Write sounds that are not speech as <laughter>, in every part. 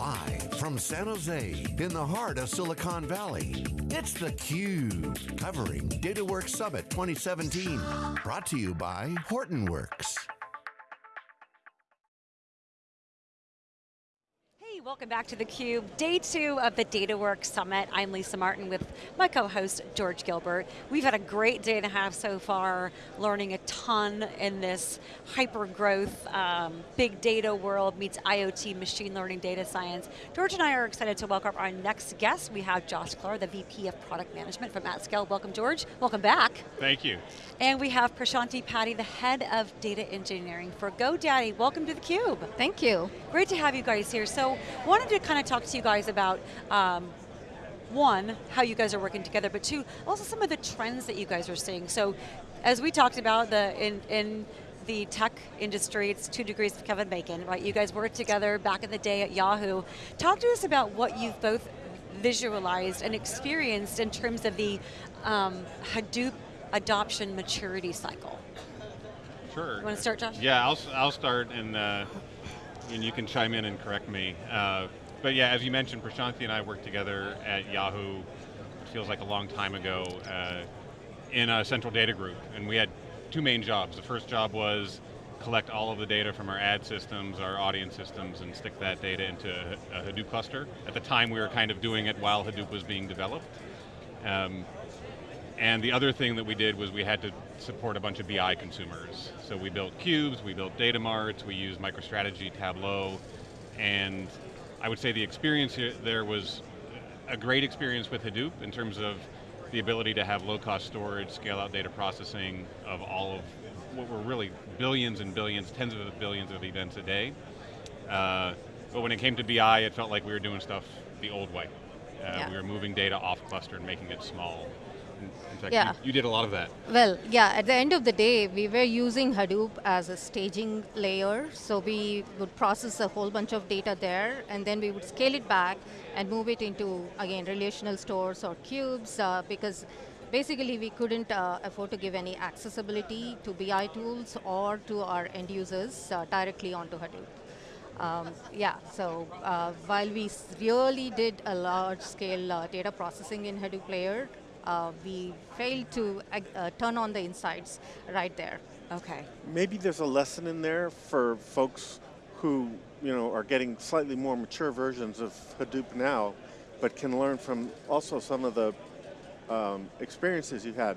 Live from San Jose, in the heart of Silicon Valley, it's theCUBE, covering DataWorks Summit 2017. Brought to you by Hortonworks. Welcome back to theCUBE. Day two of the DataWorks Summit. I'm Lisa Martin with my co-host, George Gilbert. We've had a great day and a half so far, learning a ton in this hyper-growth, um, big data world meets IoT, machine learning, data science. George and I are excited to welcome our next guest. We have Josh Klahr, the VP of Product Management from AtScale. Welcome, George. Welcome back. Thank you. And we have Prashanthi Paty, the head of data engineering for GoDaddy. Welcome to theCUBE. Thank you. Great to have you guys here. So, wanted to kind of talk to you guys about um, one, how you guys are working together, but two, also some of the trends that you guys are seeing. So, as we talked about the in, in the tech industry, it's two degrees of Kevin Bacon, right? You guys worked together back in the day at Yahoo. Talk to us about what you've both visualized and experienced in terms of the um, Hadoop adoption maturity cycle? Sure. You want to start, Josh? Yeah, I'll, I'll start and, uh, and you can chime in and correct me. Uh, but yeah, as you mentioned, Prashanthi and I worked together at Yahoo, it feels like a long time ago, uh, in a central data group. And we had two main jobs. The first job was collect all of the data from our ad systems, our audience systems, and stick that data into a Hadoop cluster. At the time, we were kind of doing it while Hadoop was being developed. Um, and the other thing that we did was we had to support a bunch of BI consumers. So we built cubes, we built data marts, we used MicroStrategy, Tableau, and I would say the experience here, there was a great experience with Hadoop in terms of the ability to have low cost storage, scale out data processing of all of what were really billions and billions, tens of billions of events a day. Uh, but when it came to BI, it felt like we were doing stuff the old way. Uh, yeah. We were moving data off cluster and making it small. Fact, yeah. you, you, did a lot of that. Well, yeah, at the end of the day, we were using Hadoop as a staging layer, so we would process a whole bunch of data there, and then we would scale it back and move it into, again, relational stores or cubes, uh, because basically we couldn't uh, afford to give any accessibility to BI tools or to our end users uh, directly onto Hadoop. Um, yeah, so uh, while we really did a large scale uh, data processing in Hadoop layer, uh, we failed to uh, turn on the insights right there. Okay. Maybe there's a lesson in there for folks who you know, are getting slightly more mature versions of Hadoop now, but can learn from also some of the um, experiences you had.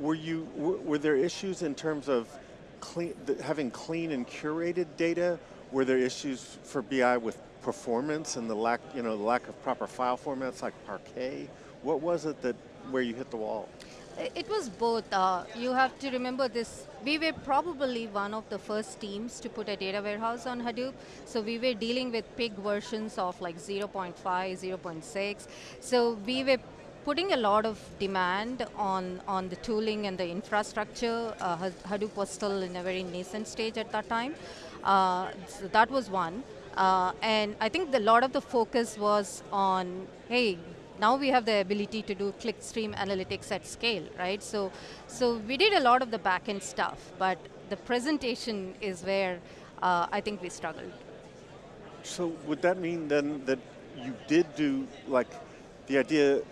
Were you, were there issues in terms of clean, having clean and curated data? Were there issues for BI with performance and the lack, you know, the lack of proper file formats like Parquet? What was it that where you hit the wall? It was both. Uh, you have to remember this. We were probably one of the first teams to put a data warehouse on Hadoop. So we were dealing with big versions of like 0.5, 0.6. So we were putting a lot of demand on, on the tooling and the infrastructure. Uh, Hadoop was still in a very nascent stage at that time. Uh, so that was one. Uh, and I think a lot of the focus was on, hey, now we have the ability to do clickstream analytics at scale, right? So, so we did a lot of the backend stuff, but the presentation is where uh, I think we struggled. So would that mean then that you did do, like, the idea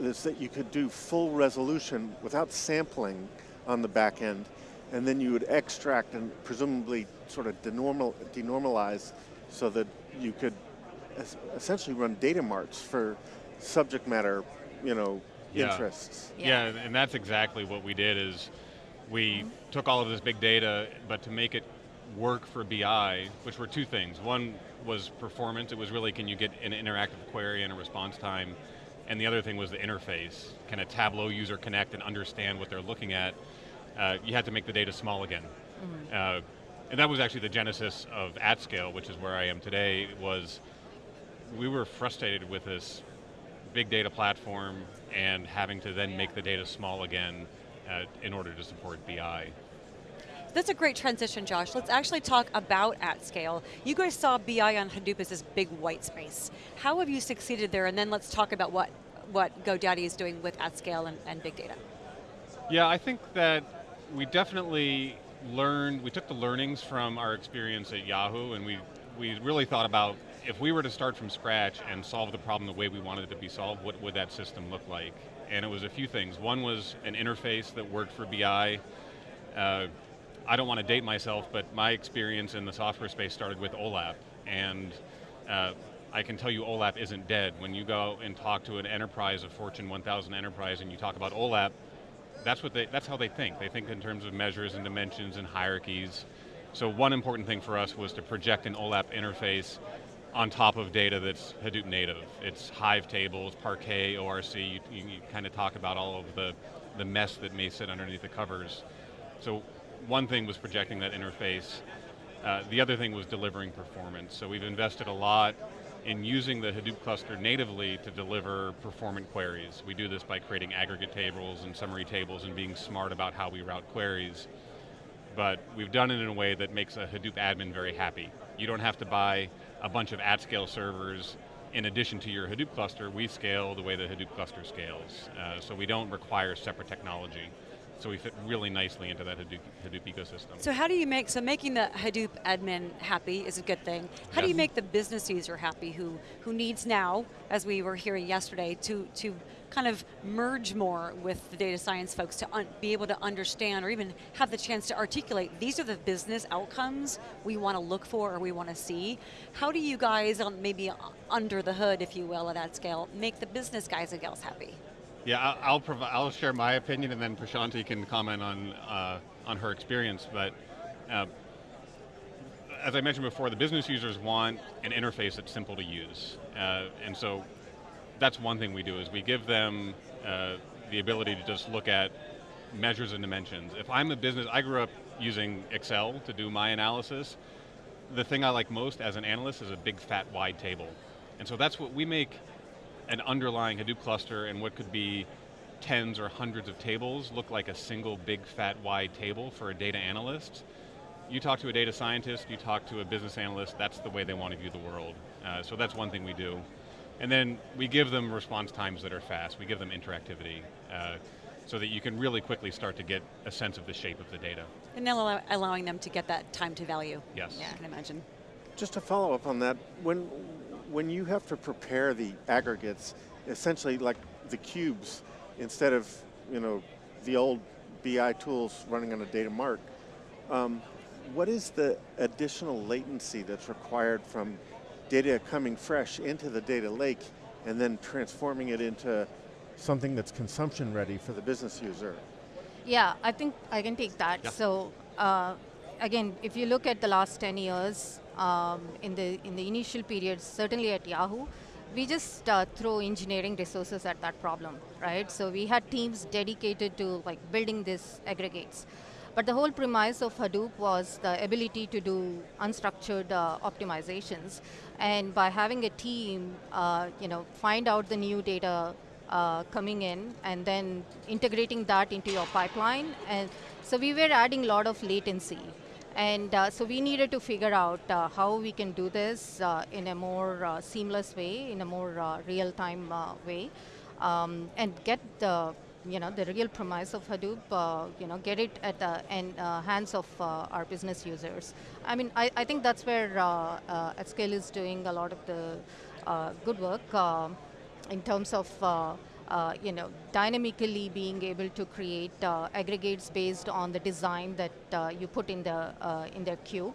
is that you could do full resolution without sampling on the back end, and then you would extract and presumably sort of denormal, denormalize so that you could essentially run data marts for subject matter, you know, yeah. interests. Yeah. yeah, and that's exactly what we did is we took all of this big data, but to make it work for BI, which were two things. One was performance, it was really can you get an interactive query and a response time, and the other thing was the interface. Can a Tableau user connect and understand what they're looking at? Uh, you had to make the data small again. Mm -hmm. uh, and that was actually the genesis of AtScale, which is where I am today, was we were frustrated with this big data platform and having to then make the data small again uh, in order to support BI. That's a great transition, Josh. Let's actually talk about AtScale. You guys saw BI on Hadoop as this big white space. How have you succeeded there? And then let's talk about what, what GoDaddy is doing with AtScale and, and big data. Yeah, I think that we definitely learned, we took the learnings from our experience at Yahoo and we we really thought about if we were to start from scratch and solve the problem the way we wanted it to be solved, what would that system look like? And it was a few things. One was an interface that worked for BI. Uh, I don't want to date myself, but my experience in the software space started with OLAP, and uh, I can tell you OLAP isn't dead. When you go and talk to an enterprise, a Fortune 1000 enterprise, and you talk about OLAP, that's, what they, that's how they think. They think in terms of measures and dimensions and hierarchies. So one important thing for us was to project an OLAP interface on top of data that's Hadoop native. It's Hive tables, Parquet, ORC, you, you, you kind of talk about all of the, the mess that may sit underneath the covers. So one thing was projecting that interface. Uh, the other thing was delivering performance. So we've invested a lot in using the Hadoop cluster natively to deliver performant queries. We do this by creating aggregate tables and summary tables and being smart about how we route queries. But we've done it in a way that makes a Hadoop admin very happy. You don't have to buy a bunch of AtScale servers in addition to your Hadoop cluster, we scale the way the Hadoop cluster scales. Uh, so we don't require separate technology. So we fit really nicely into that Hadoop, Hadoop ecosystem. So how do you make, so making the Hadoop admin happy is a good thing. How do you make the business user happy who, who needs now, as we were hearing yesterday, to, to kind of merge more with the data science folks to be able to understand or even have the chance to articulate, these are the business outcomes we want to look for or we want to see. How do you guys, maybe under the hood, if you will, at that scale, make the business guys and gals happy? Yeah, I'll, I'll, I'll share my opinion and then Prashanthi can comment on, uh, on her experience, but uh, as I mentioned before, the business users want an interface that's simple to use. Uh, and so that's one thing we do is we give them uh, the ability to just look at measures and dimensions. If I'm a business, I grew up using Excel to do my analysis. The thing I like most as an analyst is a big fat wide table. And so that's what we make an underlying Hadoop cluster and what could be tens or hundreds of tables look like a single big fat wide table for a data analyst. You talk to a data scientist, you talk to a business analyst, that's the way they want to view the world. Uh, so that's one thing we do. And then we give them response times that are fast, we give them interactivity, uh, so that you can really quickly start to get a sense of the shape of the data. And now allow- allowing them to get that time to value. Yes. I can imagine. Just to follow up on that, when when you have to prepare the aggregates, essentially like the cubes, instead of you know the old BI tools running on a data mart, um, what is the additional latency that's required from data coming fresh into the data lake and then transforming it into something that's consumption ready for the business user? Yeah, I think I can take that. Yeah. So uh, again, if you look at the last 10 years, um, in the in the initial periods, certainly at Yahoo, we just uh, throw engineering resources at that problem, right? So we had teams dedicated to like building these aggregates. But the whole premise of Hadoop was the ability to do unstructured uh, optimizations, and by having a team, uh, you know, find out the new data uh, coming in and then integrating that into your pipeline. And so we were adding a lot of latency. And uh, so we needed to figure out uh, how we can do this uh, in a more seamless way, in a more real-time way, um, and get the you know the real premise of Hadoop, uh, you know, get it at the en- uh, hands of uh, our business users. I mean, I, I think that's where uh, uh, AtScale is doing a lot of the uh, good work um in terms of uh, uh, you know dynamically being able to create uh, aggregates based on the design that uh, you put in the uh, in their queue.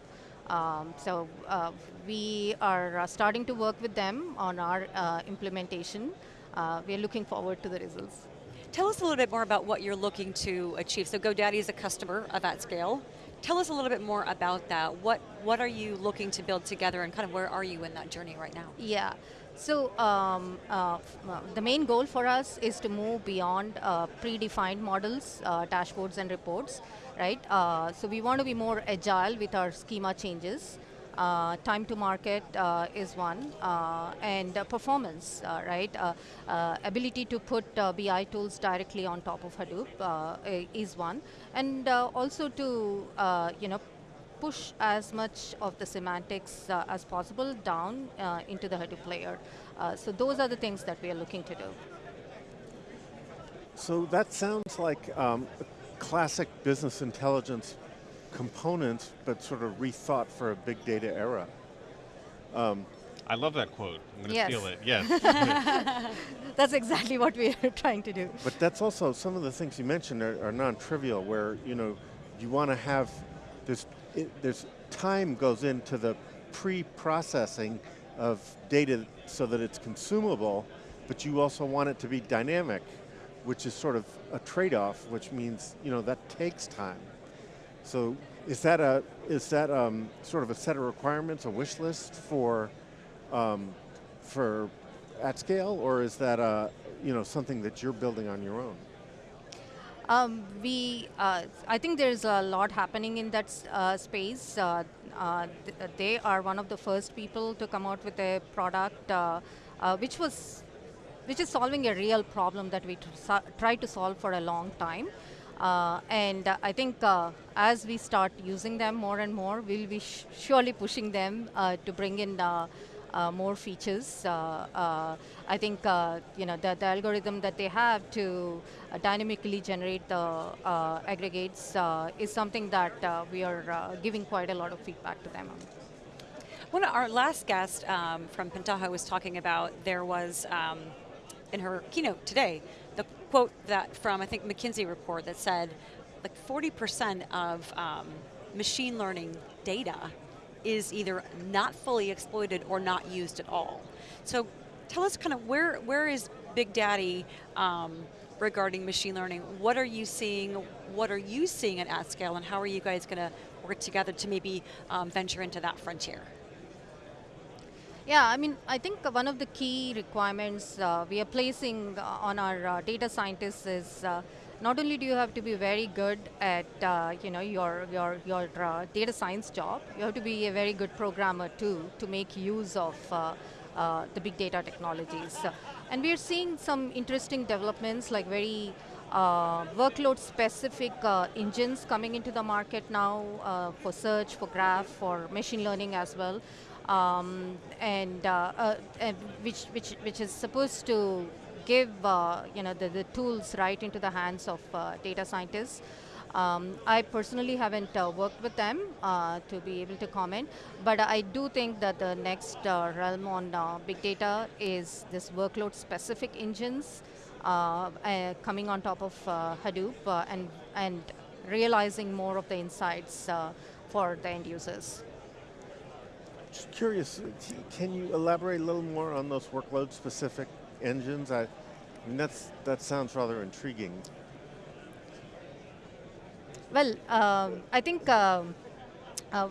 Um, so uh, we are uh, starting to work with them on our uh, implementation. Uh, we are looking forward to the results. Tell us a little bit more about what you're looking to achieve. So GoDaddy is a customer of AtScale. Tell us a little bit more about that. What what are you looking to build together, and kind of where are you in that journey right now? Yeah. So um, uh, uh, the main goal for us is to move beyond uh, predefined models, uh, dashboards, and reports, right? Uh, so we want to be more agile with our schema changes. Uh, time to market uh, is one, uh, and uh, performance, uh, right? Uh, ability to put BI tools directly on top of Hadoop is one, and also to you know push as much of the semantics as possible down into the Hadoop layer. So those are the things that we are looking to do. So that sounds like um, classic business intelligence components, but sort of rethought for a big data era. Um, I love that quote. I'm going to Yes. steal it. Yes. <laughs> That's exactly what we are trying to do. But that's also some of the things you mentioned are, are non-trivial. Where you know you want to have there's it, there's time goes into the pre-processing of data so that it's consumable, but you also want it to be dynamic, which is sort of a trade-off, which means you know that takes time. So is that a is that um, sort of a set of requirements, a wish list for um, for AtScale, or is that uh, you know something that you're building on your own? Um, we, uh, I think there's a lot happening in that uh, space. Uh, uh, uh, they are one of the first people to come out with a product uh, which was, which is solving a real problem that we tried to solve for a long time. Uh, and uh, I think uh, as we start using them more and more, we'll be surely pushing them uh, to bring in uh, uh, more features. I think you know the, the algorithm that they have to dynamically generate the aggregates is something that we are giving quite a lot of feedback to them on. One of our last guest um, from Pentaho was talking about there was um, in her keynote today the quote that from I think McKinsey report that said like 40% of um, machine learning data is either not fully exploited or not used at all. So tell us kind of where where is Big Daddy um, regarding machine learning? What are you seeing? What are you seeing at AtScale, and how are you guys going to work together to maybe um, venture into that frontier? Yeah, I mean, I think one of the key requirements uh, we are placing uh, on our uh, data scientists is uh, not only do you have to be very good at uh, you know your your your uh, data science job, you have to be a very good programmer too to make use of the big data technologies. And we are seeing some interesting developments like very uh, workload specific uh, engines coming into the market now uh, for search, for graph, for machine learning as well. Um, and, uh, uh, and which, which, which is supposed to give uh, you know the, the tools right into the hands of data scientists. Um, I personally haven't uh, worked with them uh, to be able to comment, but I do think that the next uh, realm on big data is this workload specific engines coming on top of Hadoop and, and realizing more of the insights for the end users. Just curious, uh, can you elaborate a little more on those workload-specific engines? I, I mean, that's that sounds rather intriguing. Well, um, I think um, uh,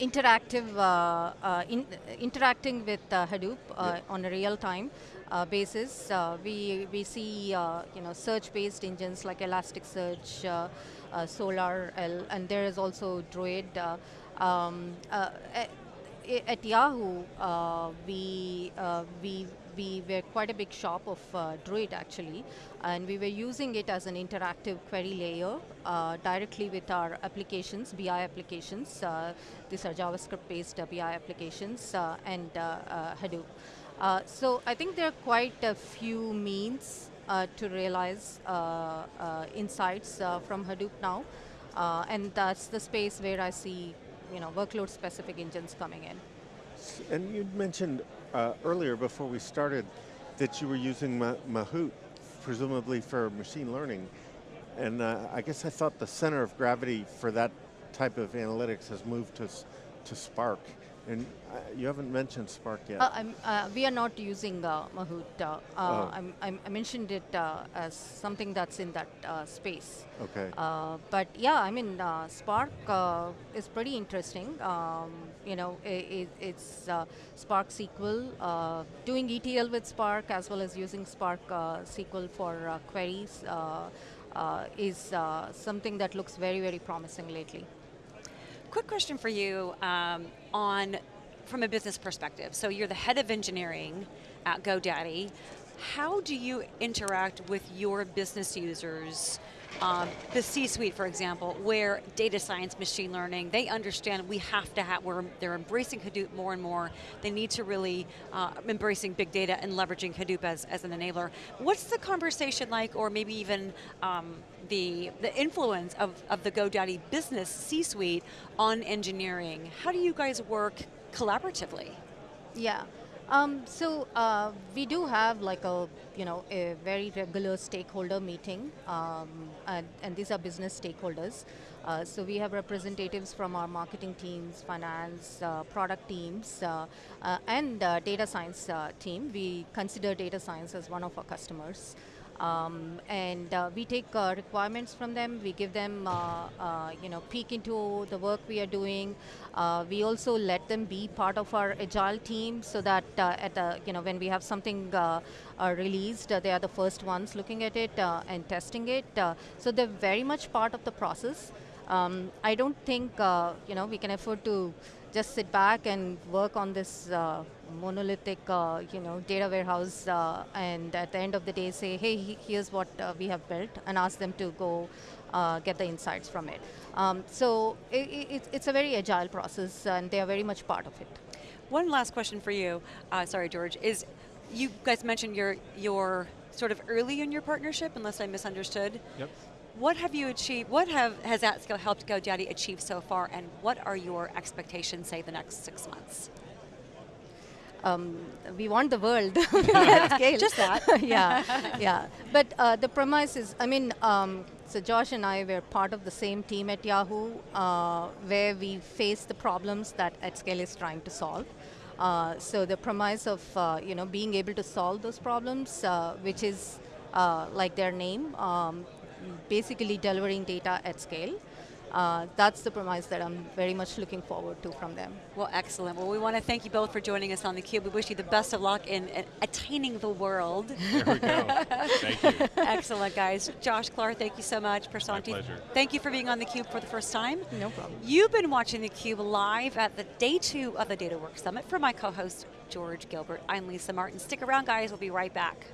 interactive, uh, uh, in, interacting with uh, Hadoop uh, on a real-time uh, basis, uh, we we see uh, you know search-based engines like Elasticsearch, uh, uh, Solr, L, and there is also Druid. Uh, um, uh, i- at Yahoo, uh, we uh, we we were quite a big shop of uh, Druid actually, and we were using it as an interactive query layer uh, directly with our applications, BI applications. Uh, these are JavaScript-based uh, BI applications and Hadoop. So I think there are quite a few means to realize insights from Hadoop now, and that's the space where I see you know workload-specific engines coming in. And you mentioned uh, earlier before we started that you were using Ma- Mahout, presumably for machine learning. And uh, I guess I thought the center of gravity for that type of analytics has moved to, to Spark. And uh, you haven't mentioned Spark yet. Uh, I'm, uh, we are not using uh, Mahout. Uh, uh, Oh. I'm, I'm, I mentioned it uh, as something that's in that uh, space. okay. Uh, but yeah, I mean, uh, Spark uh, is pretty interesting. Um, you know, i i it's uh, Spark SQL, uh, doing ETL with Spark as well as using Spark uh, SQL for uh, queries uh, uh, is uh, something that looks very, very promising lately. Quick question for you um, on from a business perspective. So you're the head of engineering at GoDaddy. How do you interact with your business users? Um, the C-suite, for example, where data science, machine learning, they understand we have to have. We're, they're embracing Hadoop more and more. They need to really uh, embracing big data and leveraging Hadoop as, as an enabler. What's the conversation like, or maybe even um, the the influence of, of the GoDaddy business C-suite on engineering? How do you guys work collaboratively? Yeah. Um, so uh, we do have like a you know a very regular stakeholder meeting, um, and, and these are business stakeholders. Uh, so we have representatives from our marketing teams, finance, uh, product teams, uh, uh, and uh, data science team. We consider data science as one of our customers. Um, and uh, we take uh, requirements from them. We give them, uh, uh you know, peek into the work we are doing. Uh, we also let them be part of our agile team, so that uh, at the, you know, when we have something released, they are the first ones looking at it and testing it. so they're very much part of the process. Um, I don't think, you know, we can afford to just sit back and work on this monolithic, uh, you know, data warehouse, uh, and at the end of the day say, hey, here's what uh, we have built, and ask them to go uh, get the insights from it. Um, so it, it, it's a very agile process, and they are very much part of it. One last question for you, uh, sorry, George, is you guys mentioned you're, you're sort of early in your partnership, unless I misunderstood. Yep. What have you achieved, what have, has AtScale helped GoDaddy achieve so far, and what are your expectations, say, the next six months? Um, we want the world <laughs> <laughs> at scale. Just that. <laughs> yeah, yeah. But uh, the premise is, I mean, um, so Josh and I were part of the same team at Yahoo, uh, where we face the problems that AtScale is trying to solve. Uh, so the premise of uh, you know being able to solve those problems, uh, which is uh, like their name, um, basically delivering data at scale. Uh, that's the premise that I'm very much looking forward to from them. Well, excellent. Well, we want to thank you both for joining us on theCUBE. We wish you the best of luck in, in attaining the world. <laughs> There we go. thank you. <laughs> Excellent, guys. Josh Klahr, thank you so much. Prasanthi, My pleasure. thank you for being on theCUBE for the first time. No problem. You've been watching theCUBE live at the day two of the DataWorks Summit. For my co-host, George Gilbert, I'm Lisa Martin. Stick around, guys. We'll be right back.